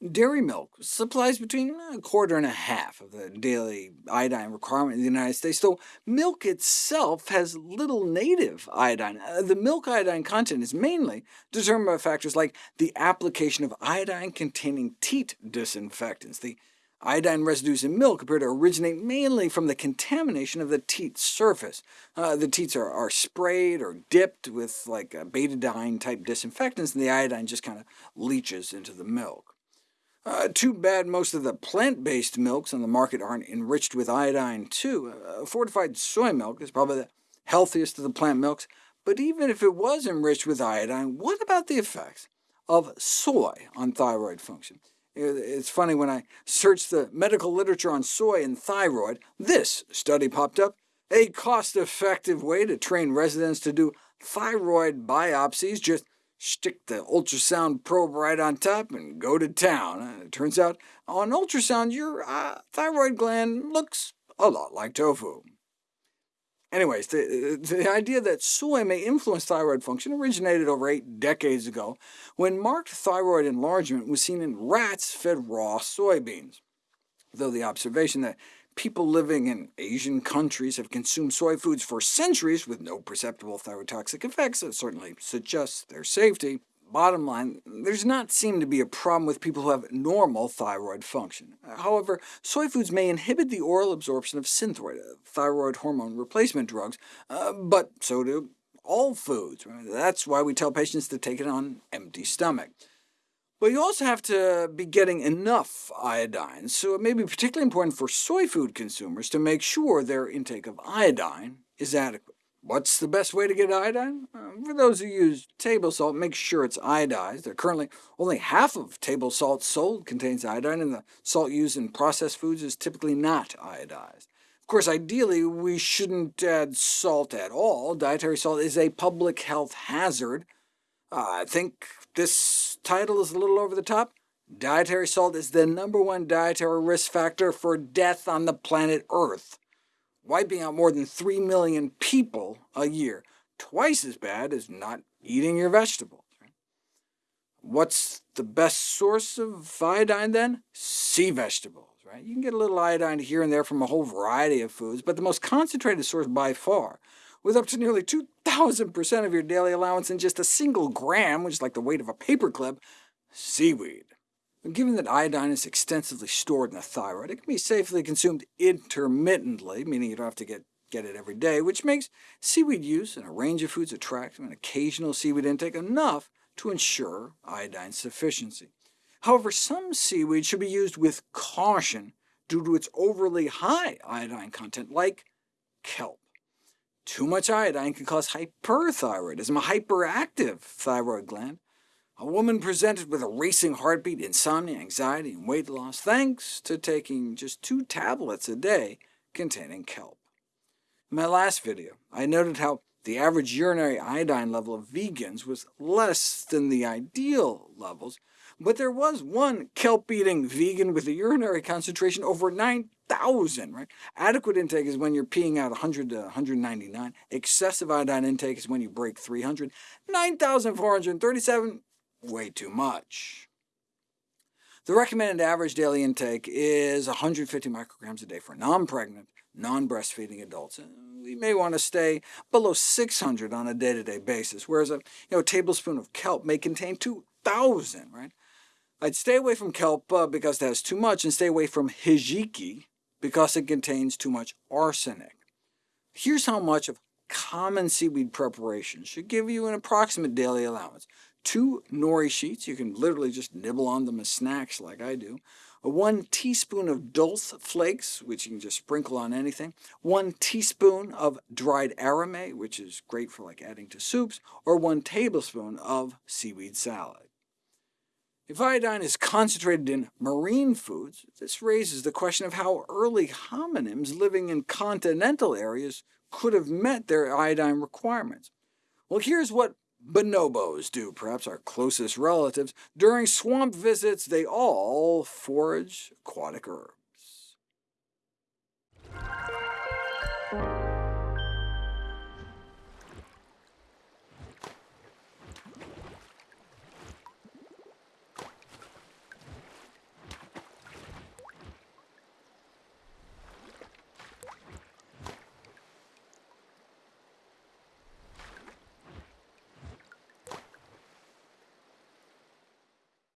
Dairy milk supplies between a quarter and a half of the daily iodine requirement in the United States, though milk itself has little native iodine. Uh, the milk iodine content is mainly determined by factors like the application of iodine-containing teat disinfectants. The Iodine residues in milk appear to originate mainly from the contamination of the teat surface. Uh, the teats are, are, sprayed or dipped with like betadine-type disinfectants, and the iodine just kind of leaches into the milk. Uh, too bad most of the plant-based milks on the market aren't enriched with iodine, too. Uh, fortified soy milk is probably the healthiest of the plant milks, but even if it was enriched with iodine, what about the effects of soy on thyroid function? It's funny, when I searched the medical literature on soy and thyroid, this study popped up, a cost-effective way to train residents to do thyroid biopsies. Just stick the ultrasound probe right on top and go to town. Uh, it turns out on ultrasound, your uh, thyroid gland looks a lot like tofu. Anyways, the, the idea that soy may influence thyroid function originated over eight decades ago, when marked thyroid enlargement was seen in rats fed raw soybeans, though the observation that people living in Asian countries have consumed soy foods for centuries with no perceptible thyrotoxic effects that certainly suggests their safety. Bottom line, there's not seem to be a problem with people who have normal thyroid function. However, soy foods may inhibit the oral absorption of Synthroid, thyroid hormone replacement drugs, uh, but so do all foods. That's why we tell patients to take it on empty stomach. But you also have to be getting enough iodine, so it may be particularly important for soy food consumers to make sure their intake of iodine is adequate. What's the best way to get iodine? Uh, for those who use table salt, make sure it's iodized. Currently only half of table salt sold contains iodine, and the salt used in processed foods is typically not iodized. Of course, ideally, we shouldn't add salt at all. Dietary salt is a public health hazard. Uh, I think this title is a little over the top. Dietary salt is the number one dietary risk factor for death on the planet Earth wiping out more than 3 million people a year, twice as bad as not eating your vegetables. What's the best source of iodine, then? Sea vegetables. Right? You can get a little iodine here and there from a whole variety of foods, but the most concentrated source by far, with up to nearly 2,000% of your daily allowance in just a single gram, which is like the weight of a paperclip, seaweed. Given that iodine is extensively stored in the thyroid, it can be safely consumed intermittently, meaning you don't have to get, get it every day, which makes seaweed use in a range of foods attractive and occasional seaweed intake enough to ensure iodine sufficiency. However, some seaweed should be used with caution due to its overly high iodine content, like kelp. Too much iodine can cause hyperthyroidism, a hyperactive thyroid gland, a woman presented with a racing heartbeat, insomnia, anxiety, and weight loss, thanks to taking just two tablets a day containing kelp. In my last video, I noted how the average urinary iodine level of vegans was less than the ideal levels, but there was one kelp-eating vegan with a urinary concentration over 9,000. Right? Adequate intake is when you're peeing out 100 to 199. Excessive iodine intake is when you break 300. 9,437 way too much. The recommended average daily intake is 150 micrograms a day for non-pregnant, non-breastfeeding adults. We may want to stay below 600 on a day-to-day -day basis, whereas a, you know, tablespoon of kelp may contain 2,000. Right? I'd stay away from kelp uh, because it has too much, and stay away from hijiki because it contains too much arsenic. Here's how much of common seaweed preparation should give you an approximate daily allowance two nori sheets, you can literally just nibble on them as snacks like I do, one teaspoon of dulse flakes, which you can just sprinkle on anything, one teaspoon of dried arame, which is great for like adding to soups, or one tablespoon of seaweed salad. If iodine is concentrated in marine foods, this raises the question of how early hominins living in continental areas could have met their iodine requirements. Well, here's what bonobos do, perhaps our closest relatives. During swamp visits, they all forage aquatic herbs.